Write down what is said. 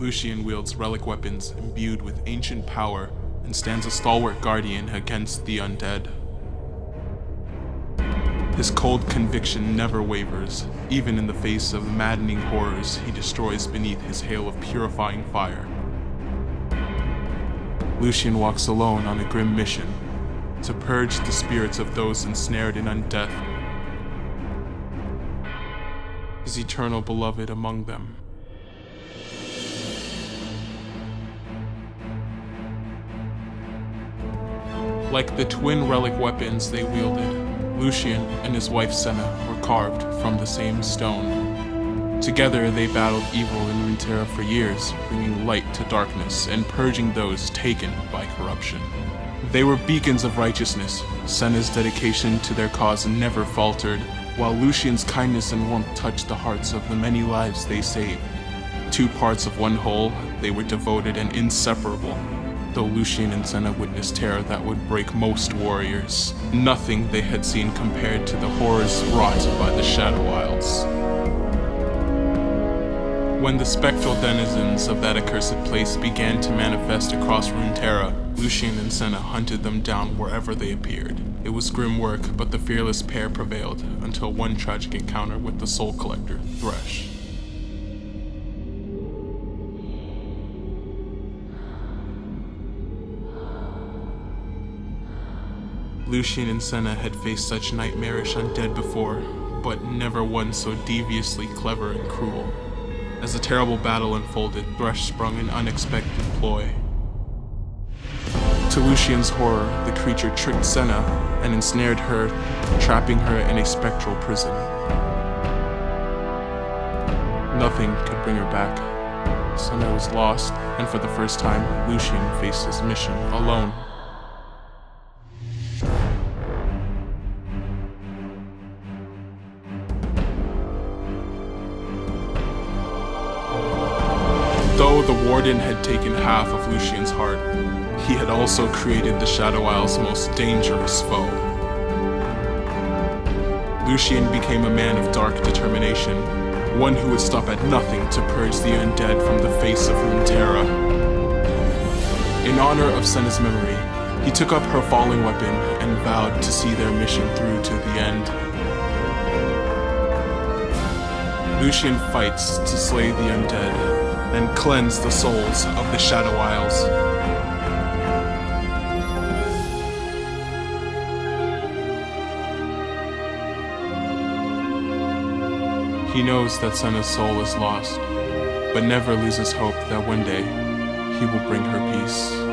Lucian wields relic weapons imbued with ancient power and stands a stalwart guardian against the undead. His cold conviction never wavers, even in the face of maddening horrors he destroys beneath his hail of purifying fire. Lucian walks alone on a grim mission to purge the spirits of those ensnared in undeath, his eternal beloved among them. Like the twin relic weapons they wielded, Lucian and his wife Senna were carved from the same stone. Together they battled evil in Runeterra for years, bringing light to darkness and purging those taken by corruption. They were beacons of righteousness. Senna's dedication to their cause never faltered, while Lucian's kindness and warmth touched the hearts of the many lives they saved. Two parts of one whole, they were devoted and inseparable, though Lucian and Senna witnessed terror that would break most warriors. Nothing they had seen compared to the horrors wrought by the Shadow Isles. When the spectral denizens of that accursed place began to manifest across Runeterra, Lucian and Senna hunted them down wherever they appeared. It was grim work, but the fearless pair prevailed, until one tragic encounter with the Soul Collector, Thresh. Lucian and Senna had faced such nightmarish undead before, but never one so deviously clever and cruel. As the terrible battle unfolded, Thresh sprung an unexpected ploy. To Lucian's horror, the creature tricked Senna and ensnared her, trapping her in a spectral prison. Nothing could bring her back. Senna was lost, and for the first time, Lucian faced his mission alone. Though the Warden had taken half of Lucian's heart, he had also created the Shadow Isle's most dangerous foe. Lucian became a man of dark determination, one who would stop at nothing to purge the undead from the face of Runeterra. In honor of Senna's memory, he took up her falling weapon and vowed to see their mission through to the end. Lucian fights to slay the undead, and cleanse the souls of the Shadow Isles. He knows that Senna's soul is lost, but never loses hope that one day he will bring her peace.